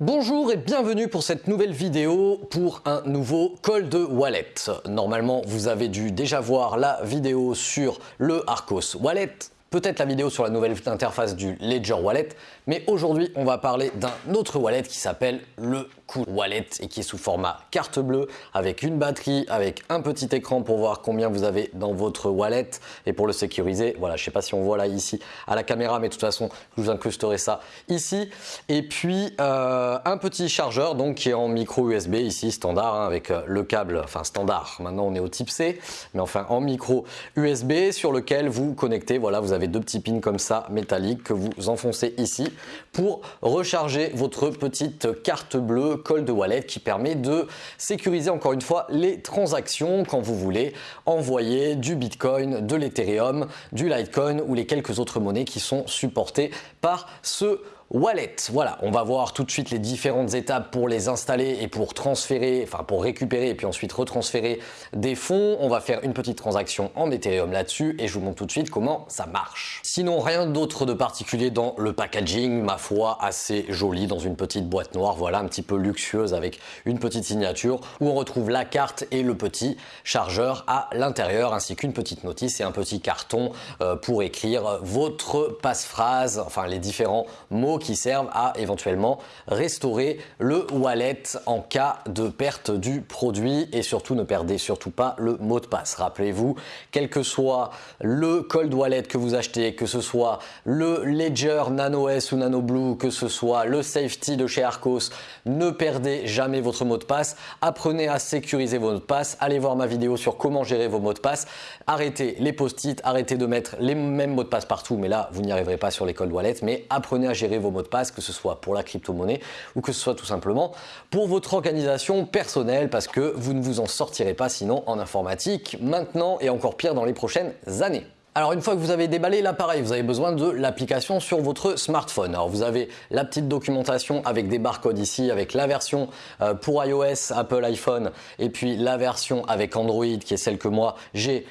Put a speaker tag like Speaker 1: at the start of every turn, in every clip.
Speaker 1: Bonjour et bienvenue pour cette nouvelle vidéo pour un nouveau call de wallet. Normalement, vous avez dû déjà voir la vidéo sur le Arcos Wallet, peut-être la vidéo sur la nouvelle interface du Ledger Wallet, mais aujourd'hui, on va parler d'un autre wallet qui s'appelle le Cool Wallet et qui est sous format carte bleue avec une batterie, avec un petit écran pour voir combien vous avez dans votre wallet et pour le sécuriser. Voilà, je sais pas si on voit là ici à la caméra, mais de toute façon, je vous incrusterai ça ici. Et puis euh, un petit chargeur donc qui est en micro USB ici standard hein, avec euh, le câble, enfin standard. Maintenant, on est au type C, mais enfin en micro USB sur lequel vous connectez. Voilà, vous avez deux petits pins comme ça métalliques que vous enfoncez ici pour recharger votre petite carte bleue Cold Wallet qui permet de sécuriser encore une fois les transactions quand vous voulez envoyer du Bitcoin, de l'Ethereum, du Litecoin ou les quelques autres monnaies qui sont supportées par ce Wallet, voilà, on va voir tout de suite les différentes étapes pour les installer et pour transférer, enfin pour récupérer et puis ensuite retransférer des fonds. On va faire une petite transaction en Ethereum là-dessus et je vous montre tout de suite comment ça marche. Sinon, rien d'autre de particulier dans le packaging, ma foi, assez joli dans une petite boîte noire, voilà, un petit peu luxueuse avec une petite signature où on retrouve la carte et le petit chargeur à l'intérieur ainsi qu'une petite notice et un petit carton euh, pour écrire votre passe-phrase, enfin les différents mots qui servent à éventuellement restaurer le wallet en cas de perte du produit et surtout ne perdez surtout pas le mot de passe. Rappelez-vous, quel que soit le cold wallet que vous achetez, que ce soit le Ledger Nano S ou Nano Blue, que ce soit le Safety de chez Arcos, ne perdez jamais votre mot de passe. Apprenez à sécuriser vos mots de passe. Allez voir ma vidéo sur comment gérer vos mots de passe. Arrêtez les post-it, arrêtez de mettre les mêmes mots de passe partout, mais là, vous n'y arriverez pas sur les cold wallets, mais apprenez à gérer vos mots de passe, que ce soit pour la crypto-monnaie ou que ce soit tout simplement pour votre organisation personnelle parce que vous ne vous en sortirez pas sinon en informatique maintenant et encore pire dans les prochaines années. Alors une fois que vous avez déballé l'appareil, vous avez besoin de l'application sur votre smartphone. Alors vous avez la petite documentation avec des barcodes ici, avec la version euh, pour iOS, Apple iPhone et puis la version avec Android qui est celle que moi j'ai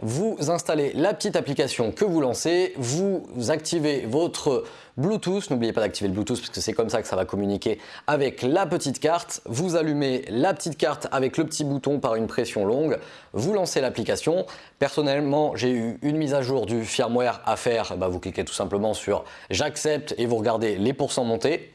Speaker 1: Vous installez la petite application que vous lancez, vous activez votre Bluetooth, n'oubliez pas d'activer le Bluetooth parce que c'est comme ça que ça va communiquer avec la petite carte. Vous allumez la petite carte avec le petit bouton par une pression longue, vous lancez l'application. Personnellement, j'ai eu une mise à jour du firmware à faire, bah, vous cliquez tout simplement sur j'accepte et vous regardez les pourcents montés.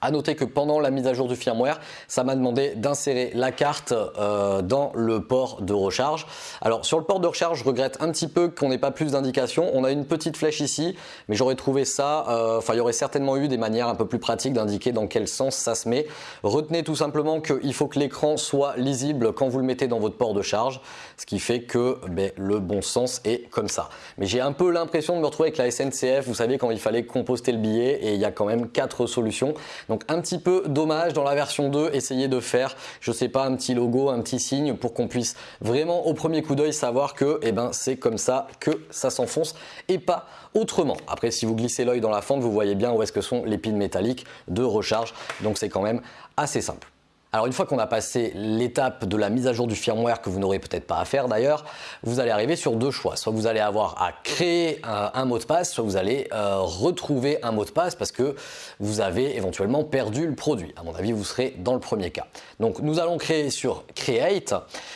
Speaker 1: À noter que pendant la mise à jour du firmware, ça m'a demandé d'insérer la carte euh, dans le port de recharge. Alors sur le port de recharge, je regrette un petit peu qu'on n'ait pas plus d'indications. On a une petite flèche ici, mais j'aurais trouvé ça, euh, enfin il y aurait certainement eu des manières un peu plus pratiques d'indiquer dans quel sens ça se met. Retenez tout simplement qu'il faut que l'écran soit lisible quand vous le mettez dans votre port de charge, ce qui fait que ben, le bon sens est comme ça. Mais j'ai un peu l'impression de me retrouver avec la SNCF, vous savez quand il fallait composter le billet et il y a quand même quatre solutions. Donc un petit peu dommage dans la version 2, essayez de faire, je sais pas, un petit logo, un petit signe pour qu'on puisse vraiment au premier coup d'œil savoir que eh ben, c'est comme ça que ça s'enfonce et pas autrement. Après, si vous glissez l'œil dans la fente, vous voyez bien où est-ce que sont les pins métalliques de recharge. Donc c'est quand même assez simple. Alors une fois qu'on a passé l'étape de la mise à jour du firmware que vous n'aurez peut-être pas à faire d'ailleurs, vous allez arriver sur deux choix. Soit vous allez avoir à créer un, mot de passe, soit vous allez euh, retrouver un mot de passe parce que vous avez éventuellement perdu le produit. À mon avis, vous serez dans le premier cas. Donc nous allons créer sur Create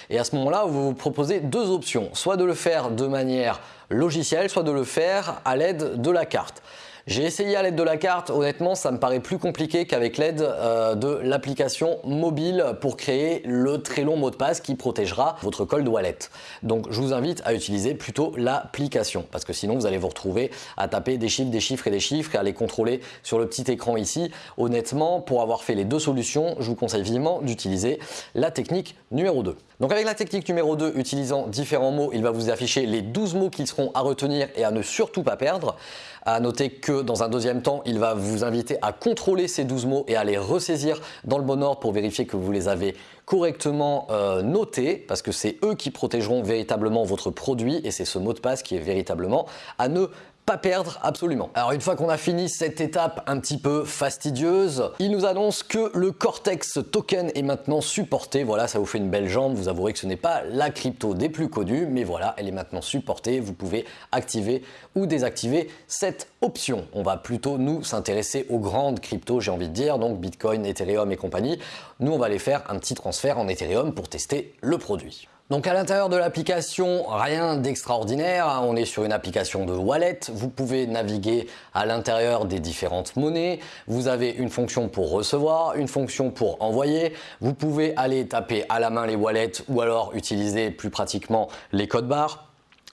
Speaker 1: et à ce moment-là, vous vous proposez deux options. Soit de le faire de manière logicielle, soit de le faire à l'aide de la carte. J'ai essayé à l'aide de la carte, honnêtement ça me paraît plus compliqué qu'avec l'aide euh, de l'application mobile pour créer le très long mot de passe qui protégera votre cold wallet. Donc je vous invite à utiliser plutôt l'application parce que sinon vous allez vous retrouver à taper des chiffres, des chiffres et des chiffres et à les contrôler sur le petit écran ici. Honnêtement, pour avoir fait les deux solutions, je vous conseille vivement d'utiliser la technique numéro 2. Donc avec la technique numéro 2, utilisant différents mots, il va vous afficher les 12 mots qui seront à retenir et à ne surtout pas perdre. À noter que dans un deuxième temps, il va vous inviter à contrôler ces 12 mots et à les ressaisir dans le bon ordre pour vérifier que vous les avez correctement euh, notés parce que c'est eux qui protégeront véritablement votre produit et c'est ce mot de passe qui est véritablement à ne pas perdre absolument. Alors une fois qu'on a fini cette étape un petit peu fastidieuse, il nous annonce que le Cortex token est maintenant supporté. Voilà, ça vous fait une belle jambe. Vous avouerez que ce n'est pas la crypto des plus connues, mais voilà, elle est maintenant supportée. Vous pouvez activer ou désactiver cette option. On va plutôt nous s'intéresser aux grandes cryptos, j'ai envie de dire, donc Bitcoin, Ethereum et compagnie. Nous, on va aller faire un petit transfert en Ethereum pour tester le produit. Donc à l'intérieur de l'application, rien d'extraordinaire, hein. on est sur une application de wallet, vous pouvez naviguer à l'intérieur des différentes monnaies, vous avez une fonction pour recevoir, une fonction pour envoyer, vous pouvez aller taper à la main les wallets ou alors utiliser plus pratiquement les codes barres.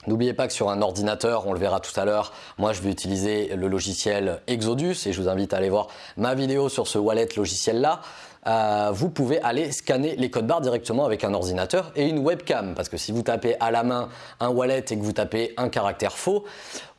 Speaker 1: N'oubliez pas que sur un ordinateur, on le verra tout à l'heure, moi je vais utiliser le logiciel Exodus et je vous invite à aller voir ma vidéo sur ce wallet logiciel là. Euh, vous pouvez aller scanner les codes barres directement avec un ordinateur et une webcam. Parce que si vous tapez à la main un wallet et que vous tapez un caractère faux,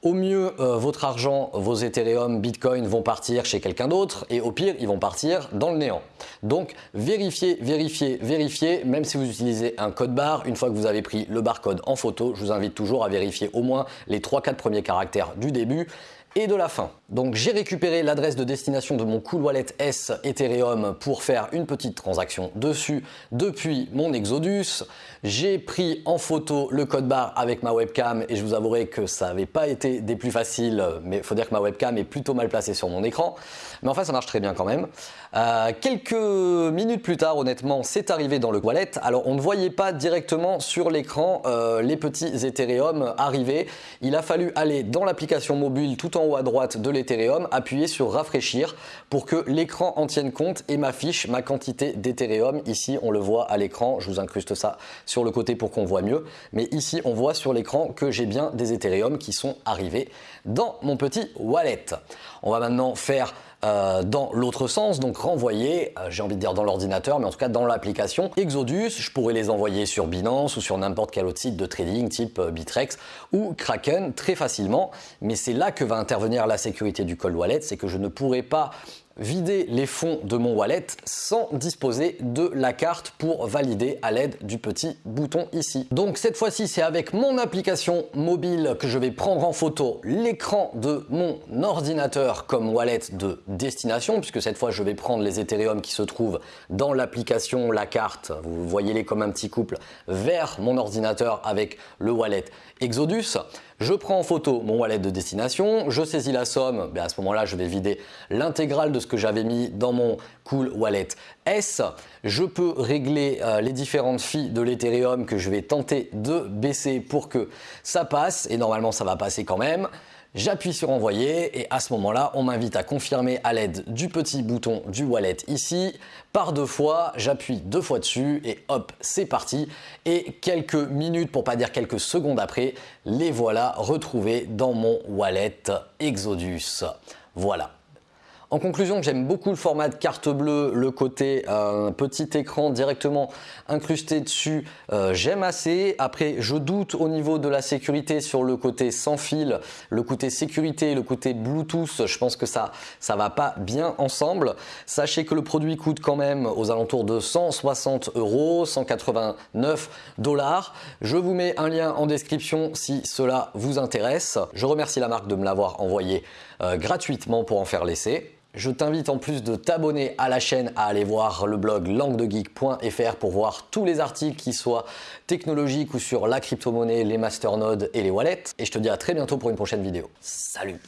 Speaker 1: au mieux, euh, votre argent, vos Ethereum, Bitcoin vont partir chez quelqu'un d'autre et au pire, ils vont partir dans le néant. Donc, vérifiez, vérifiez, vérifiez, même si vous utilisez un code barre, une fois que vous avez pris le barcode en photo, je vous invite toujours à vérifier au moins les 3-4 premiers caractères du début et de la fin. Donc j'ai récupéré l'adresse de destination de mon Cool Wallet S Ethereum pour faire une petite transaction dessus depuis mon Exodus. J'ai pris en photo le code barre avec ma webcam et je vous avouerai que ça n'avait pas été des plus faciles, mais faut dire que ma webcam est plutôt mal placée sur mon écran. Mais enfin ça marche très bien quand même. Euh, quelques minutes plus tard, honnêtement, c'est arrivé dans le wallet. Alors on ne voyait pas directement sur l'écran euh, les petits Ethereum arriver. Il a fallu aller dans l'application mobile tout en à droite de l'Ethereum, appuyer sur rafraîchir pour que l'écran en tienne compte et m'affiche ma quantité d'Ethereum. Ici, on le voit à l'écran, je vous incruste ça sur le côté pour qu'on voit mieux. Mais ici, on voit sur l'écran que j'ai bien des Ethereum qui sont arrivés dans mon petit wallet. On va maintenant faire euh, dans l'autre sens, donc renvoyer, euh, j'ai envie de dire dans l'ordinateur, mais en tout cas dans l'application Exodus. Je pourrais les envoyer sur Binance ou sur n'importe quel autre site de trading type euh, Bitrex ou Kraken très facilement. Mais c'est là que va intervenir la sécurité du cold wallet, c'est que je ne pourrais pas vider les fonds de mon wallet sans disposer de la carte pour valider à l'aide du petit bouton ici. Donc cette fois-ci, c'est avec mon application mobile que je vais prendre en photo l'écran de mon ordinateur comme wallet de destination, puisque cette fois, je vais prendre les Ethereum qui se trouvent dans l'application, la carte, vous voyez-les comme un petit couple, vers mon ordinateur avec le wallet Exodus. Je prends en photo mon wallet de destination, je saisis la somme, ben à ce moment-là, je vais vider l'intégrale de ce que j'avais mis dans mon Cool Wallet S. Je peux régler euh, les différentes filles de l'Ethereum que je vais tenter de baisser pour que ça passe et normalement ça va passer quand même. J'appuie sur envoyer et à ce moment-là, on m'invite à confirmer à l'aide du petit bouton du wallet ici. Par deux fois, j'appuie deux fois dessus et hop, c'est parti. Et quelques minutes, pour pas dire quelques secondes après, les voilà retrouvés dans mon wallet Exodus. Voilà. En conclusion, j'aime beaucoup le format de carte bleue, le côté euh, petit écran directement incrusté dessus, euh, j'aime assez. Après, je doute au niveau de la sécurité sur le côté sans fil, le côté sécurité, le côté Bluetooth, je pense que ça ça va pas bien ensemble. Sachez que le produit coûte quand même aux alentours de 160 euros, 189 dollars. Je vous mets un lien en description si cela vous intéresse. Je remercie la marque de me l'avoir envoyé euh, gratuitement pour en faire l'essai. Je t'invite en plus de t'abonner à la chaîne à aller voir le blog languedegeek.fr pour voir tous les articles qui soient technologiques ou sur la crypto-monnaie, les masternodes et les wallets. Et je te dis à très bientôt pour une prochaine vidéo. Salut